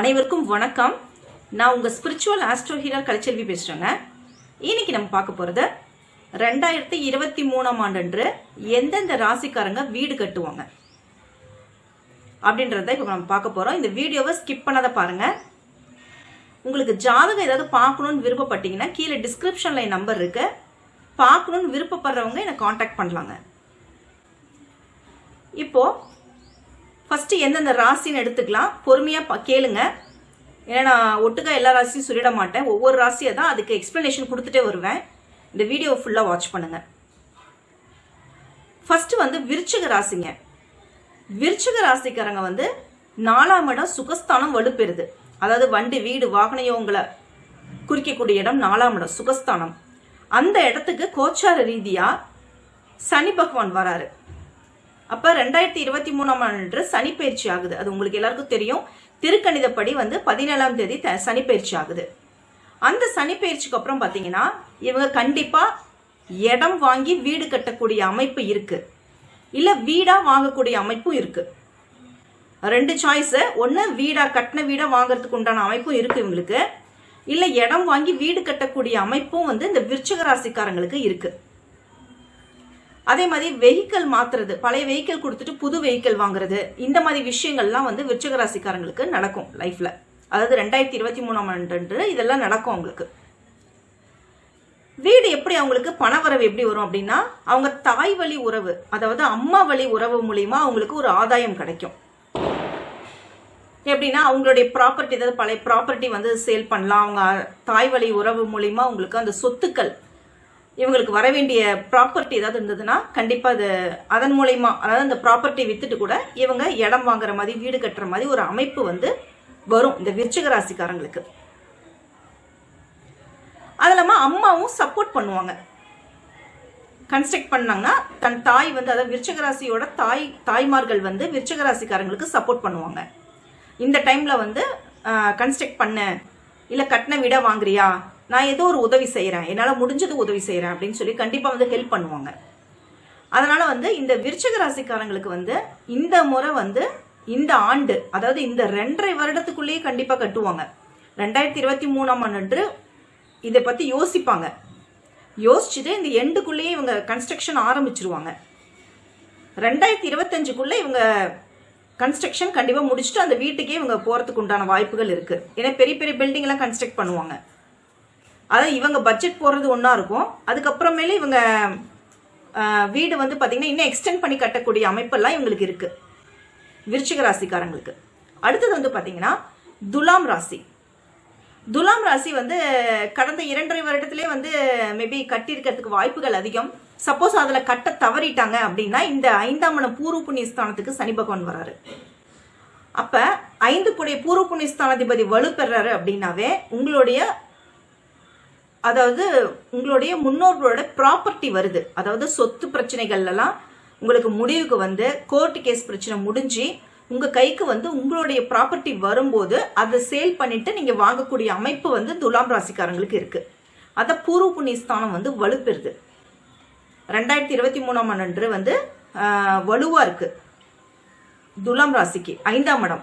அனைவருக்கும் வணக்கம். நான் உங்கள் ஸ்பிரிச்சுவல் ஆஸ்ட்ரோ ஹீரர் கலைச்செல்வி பேசுகிறேங்க இன்னைக்கு நம்ம பார்க்க போகிறது ரெண்டாயிரத்தி இருபத்தி மூணாம் ஆண்டன்று எந்தெந்த ராசிக்காரங்க வீடு கட்டுவாங்க. அப்படின்றத இப்போ நம்ம பார்க்க போகிறோம் இந்த வீடியோவை ஸ்கிப் பண்ணாத பாருங்க. உங்களுக்கு ஜாதகம் ஏதாவது பார்க்கணும்னு விருப்பப்பட்டீங்கன்னா கீழே டிஸ்கிரிப்ஷனில் என் நம்பர் இருக்கு. பார்க்கணும்னு விருப்பப்படுறவங்க என்னை காண்டாக்ட் பண்ணலாங்க. இப்போ ஃபஸ்ட்டு எந்தெந்த ராசின்னு எடுத்துக்கலாம். பொறுமையாக கேளுங்க. ஏன்னா நான் ஒட்டுக்கா எல்லா ராசியும் சொல்லிட மாட்டேன். ஒவ்வொரு ராசியை தான் அதுக்கு எக்ஸ்ப்ளனேஷன் கொடுத்துட்டே வருவேன். இந்த வீடியோ ஃபுல்லாக வாட்ச் பண்ணுங்க. ஃபஸ்ட்டு வந்து விருச்சிக ராசிங்க. விருச்சிக ராசிக்காரங்க வந்து நாலாம் இடம் சுகஸ்தானம் வலுப்பெறுது. அதாவது வண்டி வீடு வாகன யோகங்களை குறிக்கக்கூடிய இடம் நாலாம் இடம் சுகஸ்தானம். அந்த இடத்துக்கு கோச்சார ரீதியாக சனி பகவான் வராரு. அப்ப ரெண்டாயிரத்தி இருபத்தி மூணாம் ஆண்டு சனிப்பயிற்சி ஆகுது. அது உங்களுக்கு எல்லாருக்கும் தெரியும். திருக்கணிதப்படி வந்து பதினேழாம் தேதி த- சனி ஆகுது. அந்த சனிப்பயிற்சிக்கு அப்புறம் பாத்தீங்கன்னா இவங்க கண்டிப்பா இடம் வாங்கி வீடு கட்டக்கூடிய அமைப்பு இருக்கு. இல்ல வீடா வாங்கக்கூடிய அமைப்பும் இருக்கு. ரெண்டு சாய்ஸ் ஒன்று வீடா கட்டின வீடா வாங்குறதுக்கு உண்டான அமைப்பும் இருக்கு இவங்களுக்கு. இல்ல இடம் வாங்கி வீடு கட்டக்கூடிய அமைப்பும் வந்து இந்த விருச்சக ராசிக்காரங்களுக்கு இருக்கு. அதே மாதிரி வெஹிக்கிள் மாத்துறது. பழைய வெஹிக்கிள் கொடுத்துட்டு புது வெஹிக்கிள் வாங்குறது. இந்த மாதிரி விஷயங்கள்லாம் வந்து விருச்சிக ராசிக்காரங்களுக்கு நடக்கும் லைஃப்ல அதாவது ரெண்டாயிரத்தி இருபத்தி மூணாம் ஆண்டு இதெல்லாம் நடக்கும் அவங்களுக்கு. வீடு எப்படி அவங்களுக்கு பணவரவு எப்படி வரும் அப்படின்னா அவங்க தாய் வழி உறவு அதாவது அம்மா வழி உறவு மூலியமா அவங்களுக்கு ஒரு ஆதாயம் கிடைக்கும். எப்படின்னா அவங்களுடைய ப்ராப்பர்ட்டி ஏதாவது பழைய ப்ராப்பர்ட்டி வந்து சேல் பண்ணலாம். அவங்க தாய் வழி உறவு மூலியமா அவங்களுக்கு அந்த சொத்துக்கள் இவங்களுக்கு வர வேண்டிய ப்ராப்பர்ட்டி ஏதாவது இருந்ததுன்னா கண்டிப்பாக அது அதன் மூலயமா அதாவது அந்த ப்ராப்பர்ட்டி வித்துட்டு கூட இவங்க இடம் வாங்குற மாதிரி வீடு கட்டுற மாதிரி ஒரு அமைப்பு வந்து வரும் இந்த விருச்சிக ராசிக்காரங்களுக்கு. அது இல்லாமல் அம்மாவும் சப்போர்ட் பண்ணுவாங்க. கன்ஸ்ட்ரக்ட் பண்ணாங்கன்னா தன் தாய் வந்து அதாவது விருச்சகராசியோட தாய் தாய்மார்கள் வந்து விருச்சகராசிக்காரங்களுக்கு சப்போர்ட் பண்ணுவாங்க. இந்த டைமில் வந்து கன்ஸ்ட்ரக்ட் பண்ண. இல்லை கட்டின விட வாங்குறியா? நான் ஏதோ ஒரு உதவி செய்கிறேன் என்னால் முடிஞ்சது உதவி செய்கிறேன் அப்படின்னு சொல்லி கண்டிப்பாக வந்து ஹெல்ப் பண்ணுவாங்க. அதனால் வந்து இந்த விருச்சக ராசிக்காரங்களுக்கு வந்து இந்த முறை வந்து இந்த ஆண்டு அதாவது இந்த ரெண்டரை வருடத்துக்குள்ளேயே கண்டிப்பாக கட்டுவாங்க. ரெண்டாயிரத்தி இருபத்தி மூணாம் ஆண்டு இதை பற்றி யோசிப்பாங்க. யோசிச்சுட்டு இந்த எண்டுக்குள்ளேயே இவங்க கன்ஸ்ட்ரக்ஷன் ஆரம்பிச்சிருவாங்க. ரெண்டாயிரத்தி இருபத்தஞ்சுக்குள்ளே இவங்க கன்ஸ்ட்ரக்ஷன் கண்டிப்பாக முடிச்சுட்டு அந்த வீட்டுக்கே இவங்க போகிறதுக்கு உண்டான வாய்ப்புகள் இருக்குது ஏன்னா பெரிய பெரிய பில்டிங்லாம் கன்ஸ்ட்ரக்ட் பண்ணுவாங்க. அதான் இவங்க பட்ஜெட் போடுறது ஒன்றா இருக்கும். அதுக்கப்புறமேலே இவங்க வீடு வந்து பார்த்தீங்கன்னா இன்னும் எக்ஸ்டெண்ட் பண்ணி கட்டக்கூடிய அமைப்பெல்லாம் இவங்களுக்கு இருக்குது விருச்சிக ராசிக்காரங்களுக்கு. அடுத்தது வந்து பார்த்தீங்கன்னா துலாம் ராசி. துலாம் ராசி வந்து கடந்த இரண்டரை வருடத்திலே வந்து மேபி கட்டியிருக்கிறதுக்கு வாய்ப்புகள் அதிகம். சப்போஸ் அதில் கட்ட தவறிட்டாங்க அப்படின்னா இந்த ஐந்தாம் இடம் பூர்வ புண்ணியஸ்தானத்துக்கு சனி பகவான் வராரு. அப்போ ஐந்து கூடிய பூர்வ புண்ணியஸ்தானாதிபதி வலு பெறாரு அப்படின்னாவே உங்களுடைய அதாவது உங்களுடைய முன்னோர்களோட ப்ராப்பர்ட்டி வருது. அதாவது சொத்து பிரச்சனைகள்லாம் உங்களுக்கு முடிவுக்கு வந்து கோர்ட் கேஸ் பிரச்சனை முடிஞ்சு உங்க கைக்கு வந்து உங்களுடைய ப்ராப்பர்ட்டி வரும்போது அதை சேல் பண்ணிட்டு நீங்க வாங்கக்கூடிய அமைப்பு வந்து துலாம் ராசிக்காரங்களுக்கு இருக்கு. அதை பூர்வ புண்ணிய ஸ்தானம் வந்து வலுப்பெறுது. ரெண்டாயிரத்தி இருபத்தி மூணாம் ஆண்டு வந்து வலுவாக வலுவா இருக்கு. துலாம் ராசிக்கு ஐந்தாம் இடம்.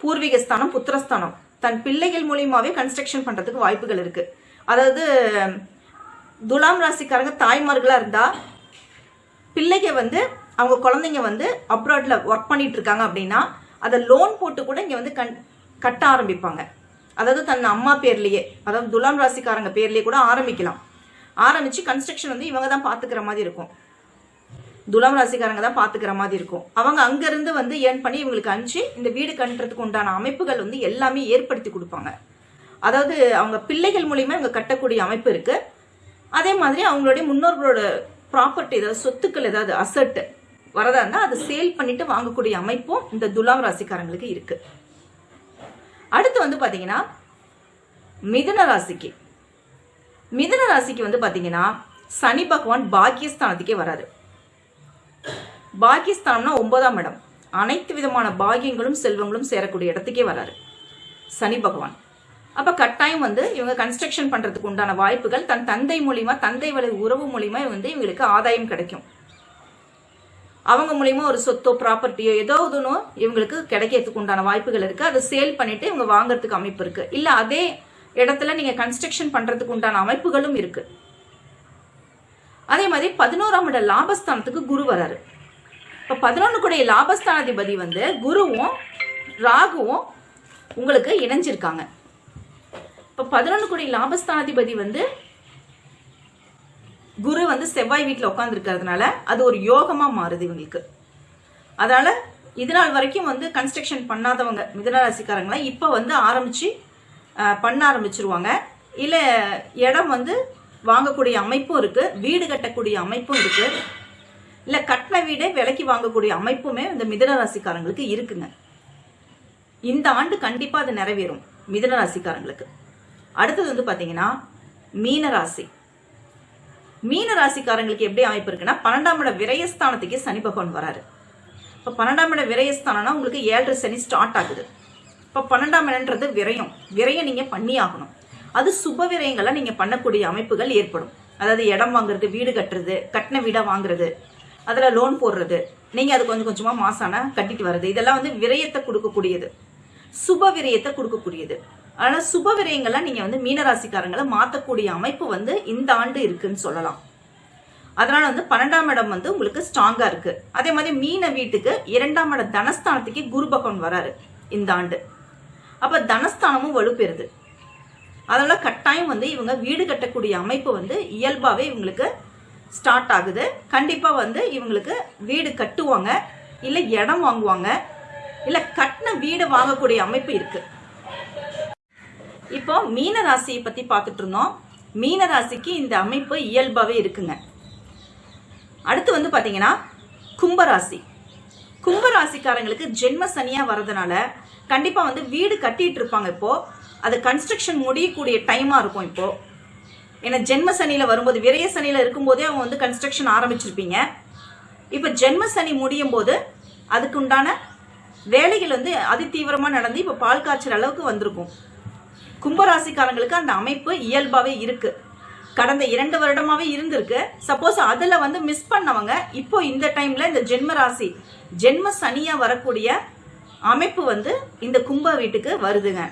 பூர்வீக ஸ்தானம் புத்திரஸ்தானம். தன் பிள்ளைகள் மூலியமாவே கன்ஸ்ட்ரக்ஷன் பண்றதுக்கு வாய்ப்புகள் இருக்கு. அதாவது துலாம் ராசிக்காரங்க தாய்மார்களாக இருந்தால் பிள்ளைங்க வந்து அவங்க குழந்தைங்க வந்து அப்ராடில் ஒர்க் பண்ணிட்டு இருக்காங்க அப்படின்னா அதை லோன் போட்டு கூட இங்கே வந்து கண் கட்ட ஆரம்பிப்பாங்க. அதாவது தன் அம்மா பேர்லேயே அதாவது துலாம் ராசிக்காரங்க பேர்லேயே கூட ஆரம்பிக்கலாம். ஆரம்பித்து கன்ஸ்ட்ரக்ஷன் வந்து இவங்க தான் பார்த்துக்கிற மாதிரி இருக்கும். துலாம் ராசிக்காரங்க தான் பார்த்துக்கிற மாதிரி இருக்கும். அவங்க அங்கேருந்து வந்து ஏர்ன் பண்ணி இவங்களுக்கு அனுப்பிச்சு இந்த வீடு கட்டுறதுக்கு உண்டான அமைப்புகள் வந்து எல்லாமே ஏற்படுத்தி கொடுப்பாங்க. அதாவது அவங்க பிள்ளைகள் மூலியமா இவங்க கட்டக்கூடிய அமைப்பு இருக்கு. அதே மாதிரி அவங்களுடைய முன்னோர்களோட ப்ராப்பர்ட்டி ஏதாவது சொத்துக்கள் ஏதாவது அசட்டு வரதா இருந்தால் அதை சேல் பண்ணிட்டு வாங்கக்கூடிய அமைப்பும் இந்த துலாம் ராசிக்காரங்களுக்கு இருக்கு. அடுத்து வந்து பாத்தீங்கன்னா மிதன ராசிக்கு. மிதன ராசிக்கு வந்து பாத்தீங்கன்னா சனி பகவான் பாக்கியஸ்தானத்துக்கே வராது பாக்கியஸ்தானம்னா ஒன்பதாம் இடம். அனைத்து விதமான பாகியங்களும் செல்வங்களும் சேரக்கூடிய இடத்துக்கே வராரு. சனி பகவான். அப்ப கட்டாயம் வந்து இவங்க கன்ஸ்ட்ரக்ஷன் பண்றதுக்கு உண்டான வாய்ப்புகள் தன் தந்தை மூலியமா தந்தை வழி உறவு மூலியமா வந்து இவங்களுக்கு ஆதாயம் கிடைக்கும். அவங்க மூலியமா ஒரு சொத்தோ ப்ராப்பர்ட்டியோ ஏதோ ஒன்றும் இவங்களுக்கு கிடைக்கிறதுக்கு உண்டான வாய்ப்புகள் இருக்கு. அதை சேல் பண்ணிட்டு இவங்க வாங்குறதுக்கு அமைப்பு இருக்கு. இல்ல அதே இடத்துல நீங்க கன்ஸ்ட்ரக்ஷன் பண்றதுக்கு உண்டான அமைப்புகளும் இருக்கு. அதே மாதிரி பதினோராம் இட லாபஸ்தானத்துக்கு குரு வராரு. இப்ப பதினொன்னு கூடிய லாபஸ்தானாதிபதி வந்து குருவும் ராகுவும் உங்களுக்கு இணைஞ்சிருக்காங்க. இப்போ பதினொன்று கோடி லாபஸ்தானாதிபதி வந்து குரு வந்து செவ்வாய் வீட்டில் உட்காந்துருக்கிறதுனால அது ஒரு யோகமாக மாறுது இவங்களுக்கு. அதனால் இது நாள் வரைக்கும் வந்து கன்ஸ்ட்ரக்ஷன் பண்ணாதவங்க மிதனராசிக்காரங்களாம் இப்போ வந்து ஆரம்பித்து பண்ண ஆரம்பிச்சிருவாங்க. இல்லை இடம் வந்து வாங்கக்கூடிய அமைப்பும் இருக்குது வீடு கட்டக்கூடிய அமைப்பும் இருக்குது இல்லை கட்டின வீடே விலைக்கு வாங்கக்கூடிய அமைப்புமே இந்த மிதனராசிக்காரங்களுக்கு இருக்குங்க. இந்த ஆண்டு கண்டிப்பாக அது நிறைவேறும் மிதனராசிக்காரங்களுக்கு அடுத்தது வந்து பாத்தீங்கன்னா மீனராசி. மீன ராசிக்காரங்களுக்கு எப்படி அமைப்பு இருக்குன்னா பன்னெண்டாம் இட விரயஸ்தானத்துக்கே சனி பகவான் வராரு. இப்போ பன்னெண்டாம் இட விரயஸ்தானம்னா உங்களுக்கு ஏழரை சனி ஸ்டார்ட் ஆகுது. இப்போ பன்னெண்டாம் இடன்றது விரயம். விரயம் நீங்க பண்ணி ஆகணும். அது சுப விரயங்களை நீங்க பண்ணக்கூடிய அமைப்புகள் ஏற்படும். அதாவது இடம் வாங்குறது வீடு கட்டுறது கட்டின வீடா வாங்குறது அதுல லோன் போடுறது நீங்க அது கொஞ்சம் கொஞ்சமா மாசான கட்டிட்டு வர்றது இதெல்லாம் வந்து விரயத்தை கொடுக்கக்கூடியது. சுப விரயத்தை கொடுக்கக்கூடியது. ஆனா சுப விரயங்களை நீங்க வந்து மீனராசிக்காரங்களை மாத்தக்கூடிய அமைப்பு வந்து இந்த ஆண்டு இருக்குன்னு சொல்லலாம். அதனால வந்து பன்னெண்டாம் இடம் வந்து உங்களுக்கு ஸ்ட்ராங்கா இருக்கு. அதே மாதிரி மீன வீட்டுக்கு இரண்டாம் இடம் தனஸ்தானத்துக்கு குரு பகவான் வராரு இந்த ஆண்டு. அப்ப தனஸ்தானமும் வலுப்பெறுது. அதனால கட்டாயம் வந்து இவங்க வீடு கட்டக்கூடிய அமைப்பு வந்து இயல்பாவே இவங்களுக்கு ஸ்டார்ட் ஆகுது. கண்டிப்பா வந்து இவங்களுக்கு வீடு கட்டுவாங்க இல்ல இடம் வாங்குவாங்க இல்ல கட்டின வீடு வாங்கக்கூடிய அமைப்பு இருக்கு. இப்போ மீன ராசியை பத்தி பார்த்துட்டு இருந்தோம். மீன ராசிக்கு இந்த அமைப்பு இயல்பாகவே இருக்குங்க. அடுத்து வந்து பார்த்தீங்கன்னா கும்பராசி கும்பராசிக்காரங்களுக்கு ஜென்ம சனியாக வர்றதுனால கண்டிப்பாக வந்து வீடு கட்டிட்டு இருப்பாங்க இப்போ. அது கன்ஸ்ட்ரக்ஷன் முடியக்கூடிய டைமாக இருக்கும் இப்போ. ஏன்னா ஜென்ம சனியில் வரும்போது விரய சனியில் இருக்கும்போதே அவங்க வந்து கன்ஸ்ட்ரக்ஷன் ஆரம்பிச்சிருப்பீங்க. இப்போ ஜென்ம சனி முடியும் போது அதுக்கு உண்டான வேலைகள் வந்து அதிதீவிரமா நடந்து இப்போ பால் காய்ச்சல் அளவுக்கு வந்திருக்கும். கும்பராசிக்காரங்களுக்கு அந்த அமைப்பு இயல்பாகவே இருக்கு. கடந்த இரண்டு வருடமாகவே இருந்திருக்கு. சப்போஸ் அதில் வந்து மிஸ் பண்ணவங்க இப்போ இந்த டைமில் இந்த ஜென்ம ராசி ஜென்ம சனியாக வரக்கூடிய அமைப்பு வந்து இந்த கும்ப வீட்டுக்கு வருதுங்க.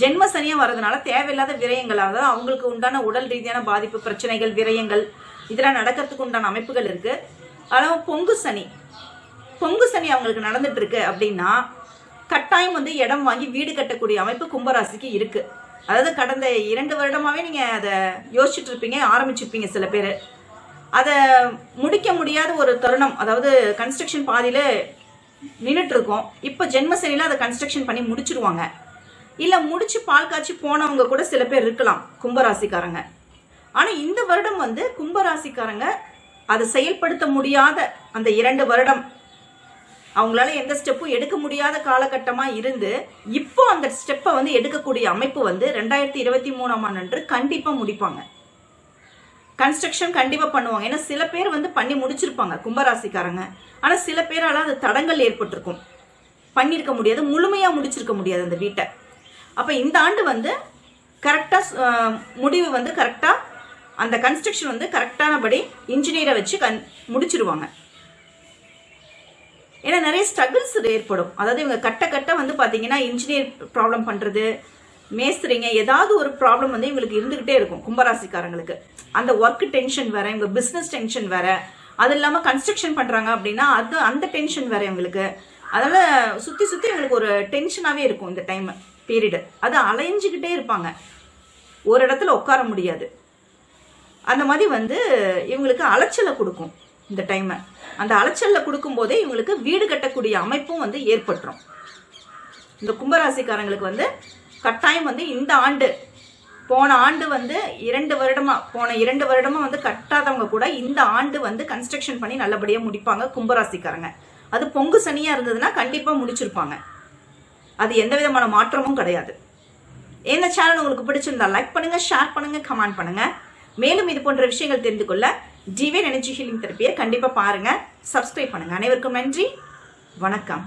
ஜென்ம சனியாக வரதுனால தேவையில்லாத விரயங்கள் அதாவது அவங்களுக்கு உண்டான உடல் ரீதியான பாதிப்பு பிரச்சனைகள் விரயங்கள் இதெல்லாம் நடக்கிறதுக்கு உண்டான அமைப்புகள் இருக்குது ஆனால் பொங்கு சனி. பொங்கு சனி அவங்களுக்கு நடந்துட்டு இருக்கு அப்படின்னா கட்டாயம் வந்து இடம் வாங்கி வீடு கட்டக்கூடிய அமைப்பு கும்பராசிக்கு இருக்குது அதாவது கடந்த இரண்டு வருடமாவே நீங்கள் அதை யோசிச்சுட்டு இருப்பீங்க ஆரம்பிச்சிருப்பீங்க சில பேர். அதை முடிக்க முடியாத ஒரு தருணம் அதாவது கன்ஸ்ட்ரக்ஷன் பாதியில நின்றுட்டு இருக்கோம் இப்போ ஜென்மசனியில அதை கன்ஸ்ட்ரக்ஷன் பண்ணி முடிச்சிருவாங்க. இல்லை முடிச்சு பால் காய்ச்சி போனவங்க கூட சில பேர் இருக்கலாம் கும்பராசிக்காரங்க. ஆனால் இந்த வருடம் வந்து கும்பராசிக்காரங்க அதை செயல்படுத்த முடியாத அந்த இரண்டு வருடம் அவங்களால எந்த ஸ்டெப்பும் எடுக்க முடியாத காலகட்டமா இருந்து இப்போ அந்த ஸ்டெப்பை வந்து எடுக்கக்கூடிய அமைப்பு வந்து ரெண்டாயிரத்தி இருபத்தி மூணாம் ஆண்டு கண்டிப்பா முடிப்பாங்க. கன்ஸ்ட்ரக்ஷன் கண்டிப்பா பண்ணுவாங்க. ஏன்னா சில பேர் வந்து பண்ணி முடிச்சிருப்பாங்க கும்பராசிக்காரங்க. ஆனா சில பேரால அது தடங்கள் ஏற்பட்டிருக்கும். பண்ணியிருக்க முடியாது முழுமையா முடிச்சிருக்க முடியாது அந்த வீட்டை. அப்ப இந்த ஆண்டு வந்து கரெக்டா முடிவு வந்து கரெக்டா அந்த கன்ஸ்ட்ரக்ஷன் வந்து கரெக்டானபடி இன்ஜினியரை வச்சு கன் முடிச்சிருவாங்க. ஏன்னா நிறைய ஸ்ட்ரகிள்ஸ் ஏற்படும். அதாவது இவங்க கட்ட கட்ட வந்து பார்த்தீங்கன்னா இன்ஜினியர் ப்ராப்ளம் பண்ணுறது மேஸ்திரிங்க ஏதாவது ஒரு ப்ராப்ளம் வந்து இவங்களுக்கு இருந்துகிட்டே இருக்கும் கும்பராசிக்காரங்களுக்கு. அந்த ஒர்க் டென்ஷன் வேற இவங்க பிஸ்னஸ் டென்ஷன் வேற. அது இல்லாமல் கன்ஸ்ட்ரக்ஷன் பண்ணுறாங்க அப்படின்னா அது அந்த டென்ஷன் வேற இவங்களுக்கு. அதனால சுற்றி சுற்றி இவங்களுக்கு ஒரு டென்ஷனாகவே இருக்கும் இந்த டைம் பீரியடு அது அலைஞ்சுக்கிட்டே இருப்பாங்க. ஒரு இடத்துல உட்கார முடியாது. அந்த மாதிரி வந்து இவங்களுக்கு அலைச்சலை கொடுக்கும். இந்த டைமை அந்த அலைச்சலில் கொடுக்கும் போதே இவங்களுக்கு வீடு கட்டக்கூடிய அமைப்பும் வந்து ஏற்பட்டுரும். இந்த கும்பராசிக்காரங்களுக்கு வந்து கட்டாயம் வந்து இந்த ஆண்டு போன ஆண்டு வந்து இரண்டு வருடமா போன இரண்டு வருடமா வந்து கட்டாதவங்க கூட இந்த ஆண்டு வந்து கன்ஸ்ட்ரக்ஷன் பண்ணி நல்லபடியா முடிப்பாங்க கும்பராசிக்காரங்க. அது பொங்கு சனியா இருந்ததுன்னா கண்டிப்பா முடிச்சிருப்பாங்க. அது எந்த விதமான மாற்றமும் கிடையாது. இந்த சேனல் உங்களுக்கு பிடிச்சிருந்தா லைக் பண்ணுங்க ஷேர் பண்ணுங்க கமெண்ட் பண்ணுங்க. மேலும் இது போன்ற விஷயங்கள் தெரிந்து கொள்ள டிவைன் எனர்ஜி ஹீலிங் தெரப்பியை கண்டிப்பாக பாருங்கள் சப்ஸ்கிரைப் பண்ணுங்கள் அனைவருக்கும் நன்றி. வணக்கம்.